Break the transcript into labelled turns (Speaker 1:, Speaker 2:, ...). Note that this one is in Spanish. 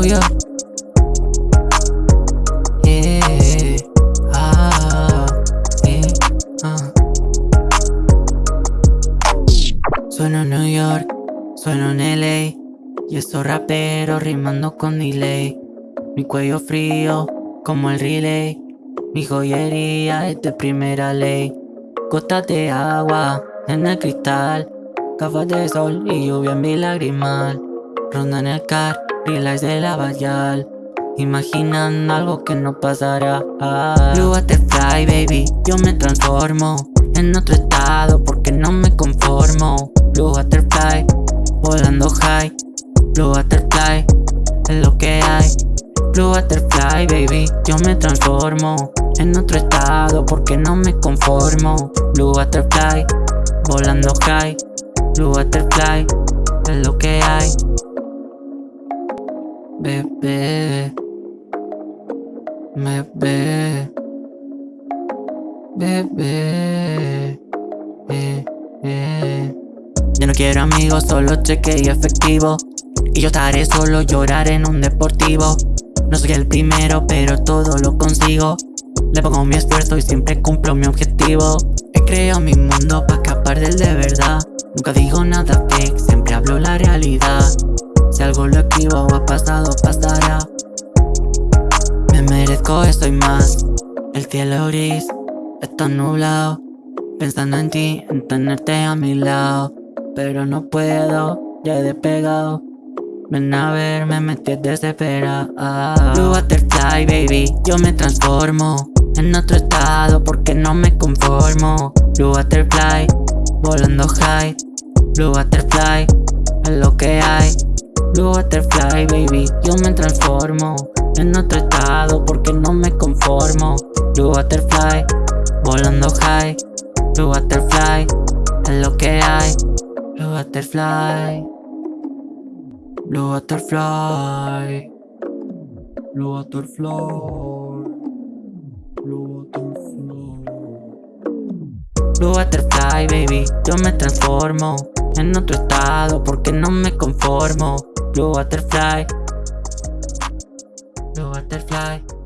Speaker 1: Yeah, ah, ah. Sueno en New York, sueno en LA. Y estos raperos rimando con delay. Mi cuello frío, como el relay. Mi joyería es de primera ley. Gotas de agua en el cristal. Gafas de sol y lluvia en mi lagrimal. Ronda en el car, relax de la bayal. Imaginan algo que no pasará. Blue Butterfly, baby, yo me transformo en otro estado porque no me conformo. Blue Butterfly, volando high. Blue Butterfly, es lo que hay. Blue Butterfly, baby, yo me transformo en otro estado porque no me conformo. Blue Butterfly, volando high. Blue Butterfly, Bebé, bebé, bebé, eh, eh. Yo no quiero amigos, solo cheque y efectivo. Y yo estaré solo, llorar en un deportivo. No soy el primero, pero todo lo consigo. Le pongo mi esfuerzo y siempre cumplo mi objetivo. He creado mi mundo para escapar del de verdad. Nunca digo nada fake, siempre hablo ha pasado, pasará. Me merezco esto y más. El cielo gris está nublado. Pensando en ti, en tenerte a mi lado. Pero no puedo, ya he despegado. Ven a ver, me metí desesperado. Blue Butterfly, baby, yo me transformo en otro estado porque no me conformo. Blue Butterfly, volando high. Blue Butterfly, es lo que hay. Blue Butterfly, baby, yo me transformo en otro estado porque no me conformo. Blue Butterfly, volando high. Blue Butterfly, es lo que hay. Blue Butterfly. Blue Butterfly. Blue Butterfly. Blue Butterfly. Blue Butterfly, baby, yo me transformo en otro estado porque no me conformo. Blue butterfly Blue butterfly